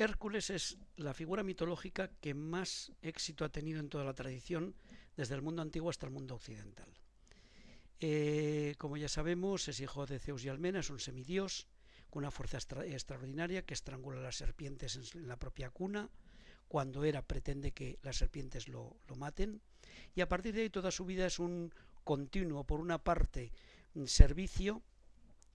Hércules es la figura mitológica que más éxito ha tenido en toda la tradición, desde el mundo antiguo hasta el mundo occidental. Eh, como ya sabemos, es hijo de Zeus y Almena, es un semidios con una fuerza extraordinaria que estrangula a las serpientes en, la propia cuna. Cuando era pretende que las serpientes lo, maten. Y a partir de ahí toda su vida es un continuo, por una parte, servicio,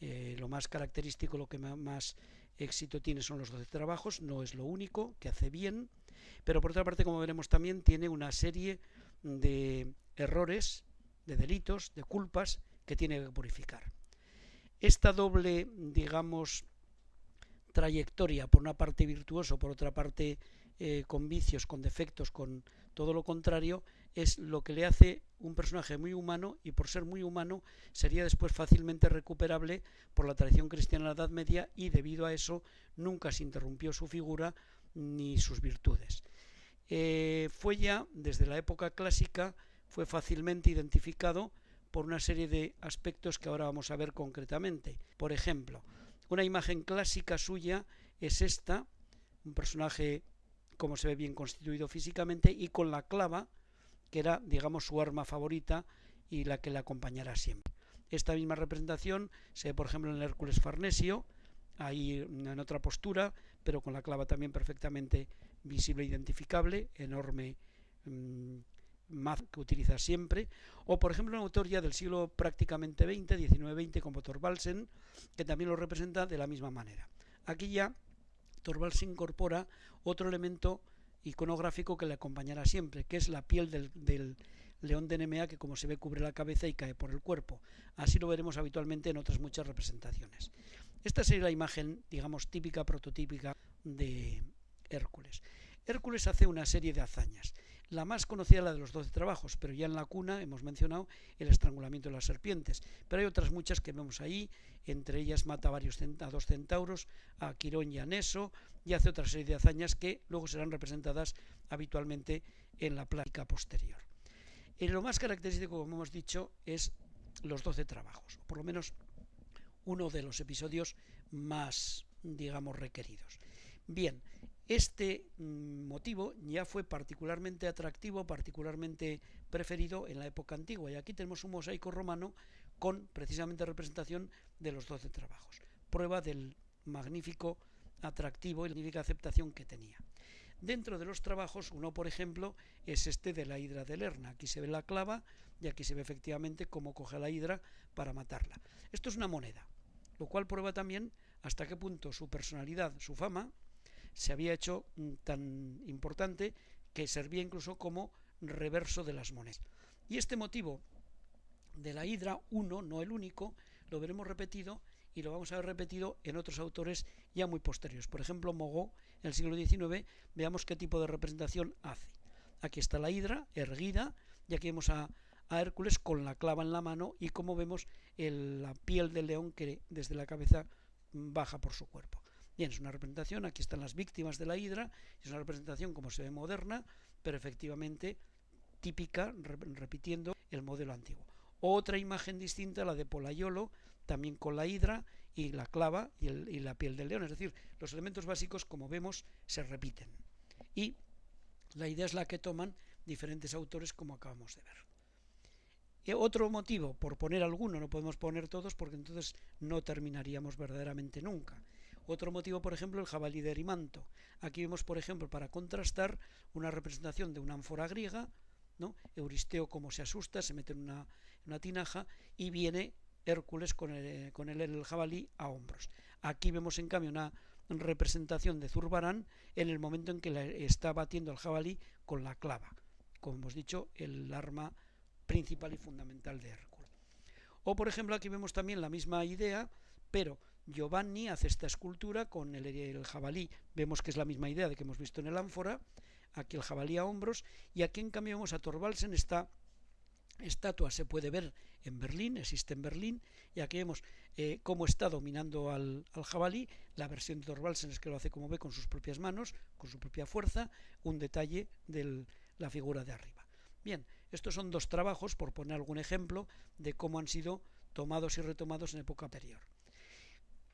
eh, lo más característico, lo que más éxito tiene son los 12 trabajos, no es lo único que hace bien, pero por otra parte, como veremos también, tiene una serie de errores, de delitos, de culpas que tiene que purificar. Esta doble, digamos, trayectoria, por una parte virtuoso, por otra parte eh, con vicios, con defectos, con todo lo contrario, es lo que le hace un personaje muy humano y por ser muy humano sería después fácilmente recuperable por la tradición cristiana de la Edad Media y debido a eso nunca se interrumpió su figura ni sus virtudes. Eh, fue ya desde la época clásica fue fácilmente identificado por una serie de aspectos que ahora vamos a ver concretamente. Por ejemplo, una imagen clásica suya es esta, un personaje como se ve bien constituido físicamente y con la clava que era, digamos, su arma favorita y la que le acompañará siempre. Esta misma representación se ve, por ejemplo, en el Hércules Farnesio, ahí en otra postura, pero con la clava también perfectamente visible e identificable, enorme mmm, que utiliza siempre, o por ejemplo un autor ya del siglo prácticamente XX, 19-20, como Thorvaldsen, que también lo representa de la misma manera. Aquí ya Thorvaldsen incorpora otro elemento iconográfico que le acompañará siempre, que es la piel del, león de Nemea que como se ve cubre la cabeza y cae por el cuerpo. Así lo veremos habitualmente en otras muchas representaciones. Esta sería la imagen, digamos, típica, prototípica de Hércules. Hércules hace una serie de hazañas. La más conocida la de los doce trabajos, pero ya en la cuna hemos mencionado el estrangulamiento de las serpientes. Pero hay otras muchas que vemos ahí, entre ellas mata a, varios, dos centauros, a Quirón y a Neso, y hace otra serie de hazañas que luego serán representadas habitualmente en la plática posterior. En lo más característico, como hemos dicho, es los doce trabajos, o por lo menos uno de los episodios más, digamos, requeridos. Bien, este mm, motivo ya fue particularmente atractivo, particularmente preferido en la época antigua. Y aquí tenemos un mosaico romano con precisamente representación de los doce trabajos. Prueba del magnífico atractivo y magnífica aceptación que tenía. Dentro de los trabajos, uno por ejemplo es este de la hidra de Lerna. Aquí se ve la clava y aquí se ve efectivamente cómo coge la hidra para matarla. Esto es una moneda, lo cual prueba también hasta qué punto su personalidad, su fama, se había hecho mm, tan importante que servía incluso como reverso de las monedas. Y este motivo de la hidra, uno, no el único, lo veremos repetido y lo vamos a ver repetido en otros autores ya muy posteriores. Por ejemplo, Mogó, en el siglo XIX, veamos qué tipo de representación hace. Aquí está la hidra erguida y aquí vemos a, Hércules con la clava en la mano y como vemos la piel del león que desde la cabeza baja por su cuerpo. Bien, es una representación, aquí están las víctimas de la hidra, es una representación como se ve moderna, pero efectivamente típica, repitiendo el modelo antiguo. Otra imagen distinta, la de Polayolo, también con la hidra y la clava y, y la piel del león, es decir, los elementos básicos, como vemos, se repiten. Y la idea es la que toman diferentes autores, como acabamos de ver. Y otro motivo, por poner alguno, no podemos poner todos porque entonces no terminaríamos verdaderamente nunca. Otro motivo, por ejemplo, el jabalí de Erimanto. Aquí vemos, por ejemplo, para contrastar una representación de una ánfora griega, ¿no? Euristeo como se asusta, se mete en una, tinaja y viene Hércules con el, con el, jabalí a hombros. Aquí vemos en cambio una representación de Zurbarán en el momento en que le está batiendo al jabalí con la clava, como hemos dicho, el arma principal y fundamental de Hércules. O por ejemplo aquí vemos también la misma idea, pero Giovanni hace esta escultura con el, jabalí. Vemos que es la misma idea de que hemos visto en el ánfora. Aquí el jabalí a hombros. Y aquí en cambio vemos a Thorvaldsen esta estatua se puede ver en Berlín, existe en Berlín, y aquí vemos eh, cómo está dominando al, jabalí. La versión de Thorvaldsen es que lo hace como ve con sus propias manos, con su propia fuerza, un detalle de la figura de arriba. Bien, estos son dos trabajos, por poner algún ejemplo, de cómo han sido tomados y retomados en época anterior.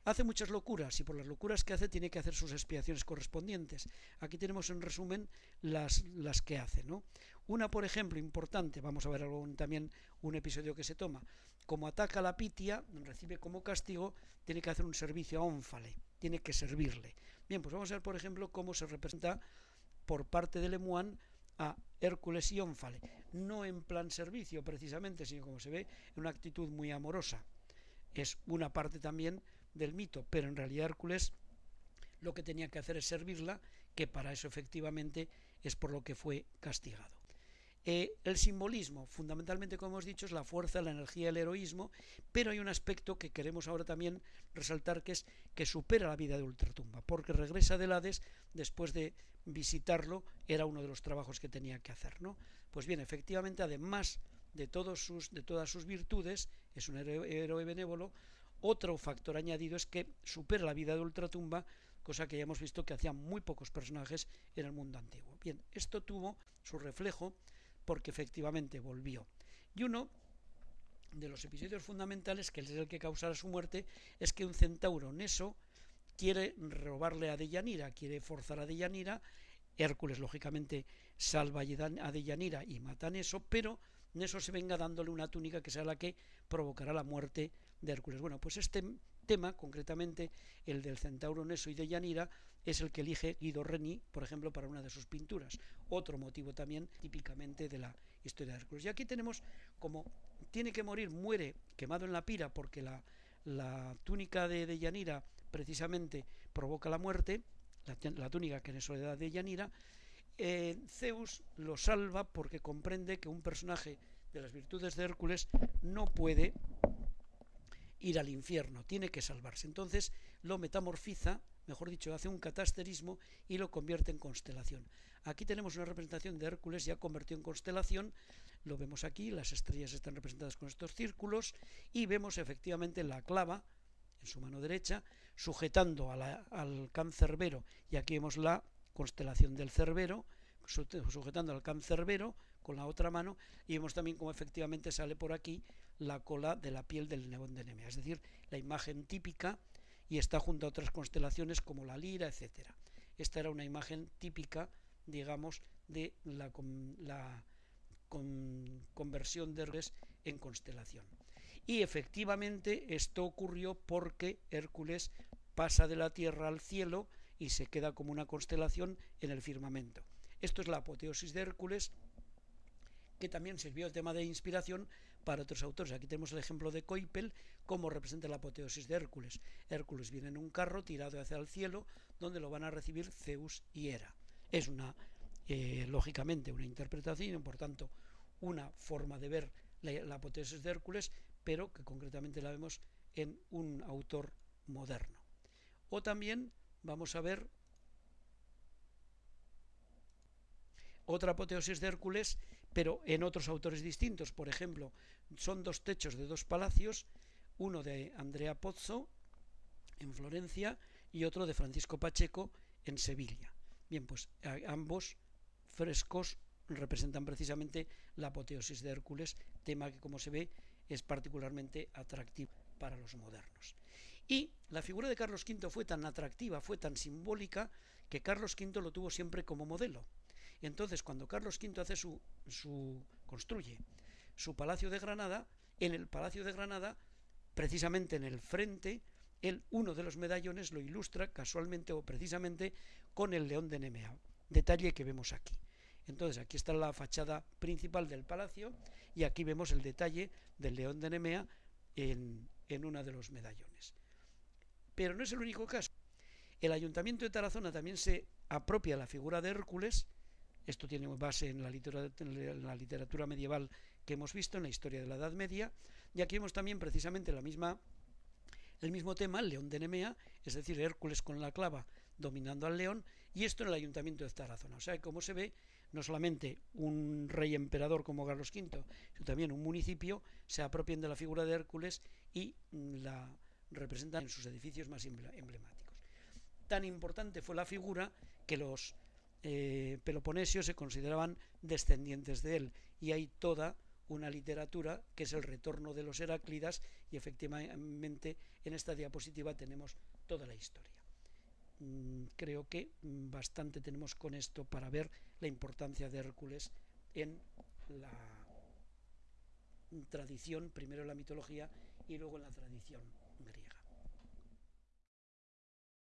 Hace muchas locuras y por las locuras que hace tiene que hacer sus expiaciones correspondientes. Aquí tenemos en resumen las, que hace. ¿no? Una, por ejemplo, importante, vamos a ver también un episodio que se toma, como ataca a la Pitia, recibe como castigo, tiene que hacer un servicio a Ónfale, tiene que servirle. Bien, pues vamos a ver, por ejemplo, cómo se representa por parte de Lemuán a Hércules y Ónfale. No en plan servicio, precisamente, sino como se ve, en una actitud muy amorosa. Es una parte también del mito, pero en realidad Hércules lo que tenía que hacer es servirla, que para eso efectivamente es por lo que fue castigado. Eh, el simbolismo, fundamentalmente, como hemos dicho, es la fuerza, la energía, el heroísmo, pero hay un aspecto que queremos ahora también resaltar que es que supera la vida de Ultratumba, porque regresa del Hades después de visitarlo, era uno de los trabajos que tenía que hacer, ¿no? Pues bien, efectivamente, además de, todos sus, de todas sus virtudes, es un héroe benévolo, otro factor añadido es que supera la vida de Ultratumba, cosa que ya hemos visto que hacían muy pocos personajes en el mundo antiguo. Bien, esto tuvo su reflejo porque efectivamente volvió. Y uno de los episodios fundamentales, que es el que causará su muerte, es que un centauro Neso quiere robarle a Deyanira, quiere forzar a Deyanira, Hércules lógicamente salva a Deyanira y mata a Neso, pero Neso se venga dándole una túnica que sea la que provocará la muerte de Hércules. Bueno, pues este tema, concretamente el del centauro Neso y de Yanira, es el que elige Guido Reni, por ejemplo, para una de sus pinturas. Otro motivo también típicamente de la historia de Hércules. Y aquí tenemos como tiene que morir, muere quemado en la pira porque la, la túnica de, de, precisamente provoca la muerte, la, túnica que en soledad de Yanira. Eh, Zeus lo salva porque comprende que un personaje de las virtudes de Hércules no puede ir al infierno, tiene que salvarse. Entonces lo metamorfiza, mejor dicho, hace un catasterismo y lo convierte en constelación. Aquí tenemos una representación de Hércules ya convertido en constelación, lo vemos aquí, las estrellas están representadas con estos círculos y vemos efectivamente la clava en su mano derecha sujetando al cancerbero y aquí vemos la constelación del cerbero sujetando al cancerbero con la otra mano y vemos también cómo efectivamente sale por aquí la cola de la piel del neón de Nemea, es decir, la imagen típica y está junto a otras constelaciones como la lira, etcétera. Esta era una imagen típica, digamos, de la, la conversión de Hércules en constelación. Y efectivamente esto ocurrió porque Hércules pasa de la tierra al cielo y se queda como una constelación en el firmamento. Esto es la apoteosis de Hércules, que también sirvió de tema de inspiración para otros autores. Aquí tenemos el ejemplo de Coipel, cómo representa la apoteosis de Hércules. Hércules viene en un carro tirado hacia el cielo, donde lo van a recibir Zeus y Hera. Es una, eh, lógicamente, una interpretación, por tanto, una forma de ver la, la apoteosis de Hércules, pero que concretamente la vemos en un autor moderno. O también vamos a ver otra apoteosis de Hércules, pero en otros autores distintos. Por ejemplo, son dos techos de dos palacios, uno de Andrea Pozzo en Florencia y otro de Francisco Pacheco en Sevilla. Bien, pues ambos frescos representan precisamente la apoteosis de Hércules, tema que como se ve es particularmente atractivo para los modernos. Y la figura de Carlos V fue tan atractiva, fue tan simbólica, que Carlos V lo tuvo siempre como modelo. Entonces, cuando Carlos V hace su, su construye su palacio de Granada, en el palacio de Granada, precisamente en el frente, él, uno de los medallones lo ilustra casualmente o precisamente con el león de Nemea, detalle que vemos aquí. Entonces aquí está la fachada principal del palacio y aquí vemos el detalle del león de Nemea en, en uno de los medallones. Pero no es el único caso. El ayuntamiento de Tarazona también se apropia la figura de Hércules esto tiene base en la, literatura, medieval que hemos visto, en la historia de la Edad Media, y aquí vemos también precisamente el mismo tema, el león de Nemea, es decir, Hércules con la clava dominando al león, y esto en el ayuntamiento de Tarazona. O sea, como se ve, no solamente un rey emperador como Carlos V, sino también un municipio se apropian de la figura de Hércules y la representan en sus edificios más emblemáticos. Tan importante fue la figura que los eh, peloponesios se consideraban descendientes de él y hay toda una literatura que es el retorno de los Heráclidas y efectivamente en esta diapositiva tenemos toda la historia. Mm, creo que bastante tenemos con esto para ver la importancia de Hércules en la tradición, primero en la mitología y luego en la tradición.